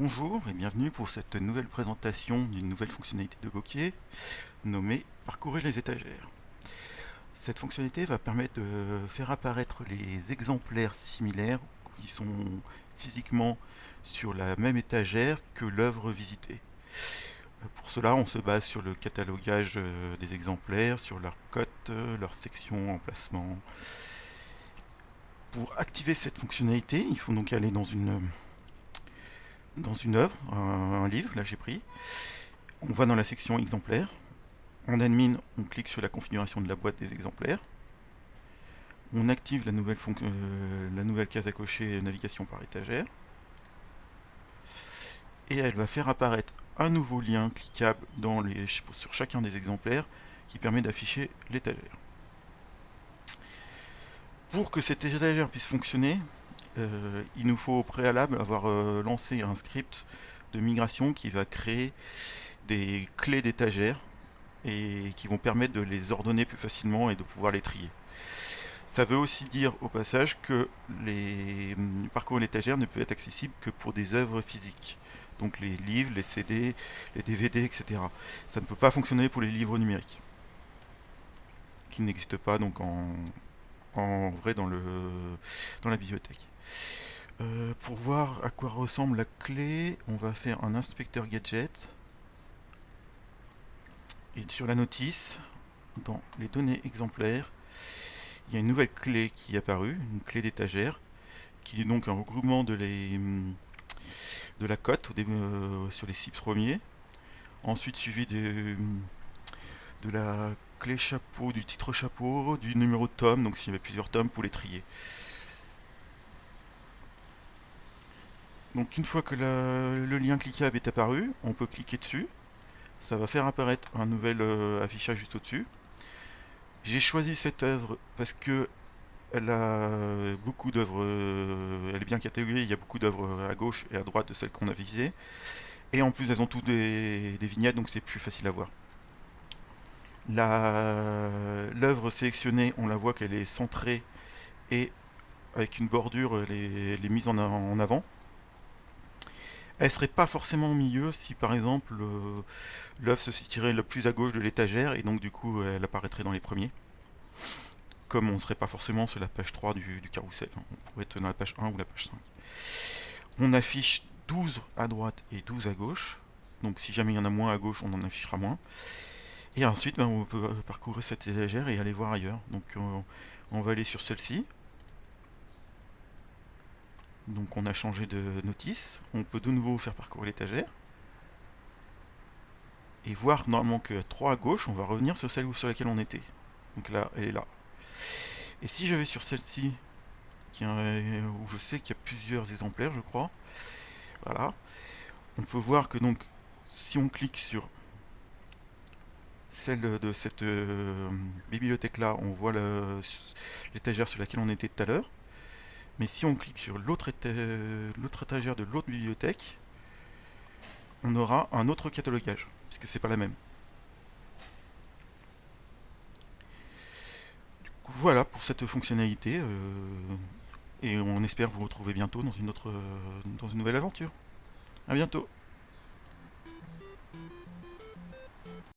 Bonjour et bienvenue pour cette nouvelle présentation d'une nouvelle fonctionnalité de Bokeh nommée Parcourir les étagères. Cette fonctionnalité va permettre de faire apparaître les exemplaires similaires qui sont physiquement sur la même étagère que l'œuvre visitée. Pour cela, on se base sur le catalogage euh, des exemplaires, sur leur cote, leur section, emplacement. Pour activer cette fonctionnalité, il faut donc aller dans une dans une œuvre, un, livre, là j'ai pris. On va dans la section exemplaires. En admin, on clique sur la configuration de la boîte des exemplaires. On active la nouvelle, euh, la nouvelle case à cocher navigation par étagère. Et elle va faire apparaître un nouveau lien cliquable dans les, sur chacun des exemplaires qui permet d'afficher l'étagère. Pour que cette étagère puisse fonctionner, euh, il nous faut au préalable avoir euh, lancé un script de migration qui va créer des clés d'étagères et qui vont permettre de les ordonner plus facilement et de pouvoir les trier. Ça veut aussi dire au passage que les hum, parcours d'étagères ne peuvent être accessibles que pour des œuvres physiques. Donc les livres, les CD, les DVD, etc. Ça ne peut pas fonctionner pour les livres numériques, qui n'existent pas donc en, en vrai dans, le, dans la bibliothèque. Euh, pour voir à quoi ressemble la clé, on va faire un inspecteur gadget. Et sur la notice, dans les données exemplaires, il y a une nouvelle clé qui est apparue, une clé d'étagère, qui est donc un regroupement de, les, de la cote euh, sur les six premiers. Ensuite suivi de, de la clé chapeau, du titre chapeau, du numéro de tome, donc s'il y avait plusieurs tomes pour les trier. Donc une fois que le lien cliquable est apparu, on peut cliquer dessus. Ça va faire apparaître un nouvel euh, affichage juste au-dessus. J'ai choisi cette œuvre parce que elle a beaucoup d'œuvres, euh, elle est bien cataloguée, il y a beaucoup d'œuvres à gauche et à droite de celles qu'on a visées. Et en plus elles ont toutes des vignettes, donc c'est plus facile à voir. L'œuvre sélectionnée, on la voit qu'elle est centrée et avec une bordure, elle est, mise en, avant. Elle serait pas forcément au milieu si par exemple l'œuvre se situerait le plus à gauche de l'étagère et donc du coup elle apparaîtrait dans les premiers. Comme on ne serait pas forcément sur la page 3 du, du carrousel, on pourrait être dans la page 1 ou la page 5. On affiche 12 à droite et 12 à gauche, donc si jamais il y en a moins à gauche, on en affichera moins. Et ensuite, ben, on peut parcourir cette étagère et aller voir ailleurs. Donc euh, on va aller sur celle-ci. Donc on a changé de notice. On peut de nouveau faire parcourir l'étagère. Et voir normalement que 3 à gauche, on va revenir sur celle sur laquelle on était. Donc là, elle est là. Et si je vais sur celle-ci, où je sais qu'il y a plusieurs exemplaires, je crois, voilà, on peut voir que donc, si on clique sur celle de cette euh, bibliothèque-là, on voit l'étagère sur laquelle on était tout à l'heure. Mais si on clique sur l'autre étagère de l'autre bibliothèque, on aura un autre catalogage, puisque c'est pas la même. voilà pour cette fonctionnalité, euh, et on espère vous retrouver bientôt dans une, autre, dans une nouvelle aventure. A bientôt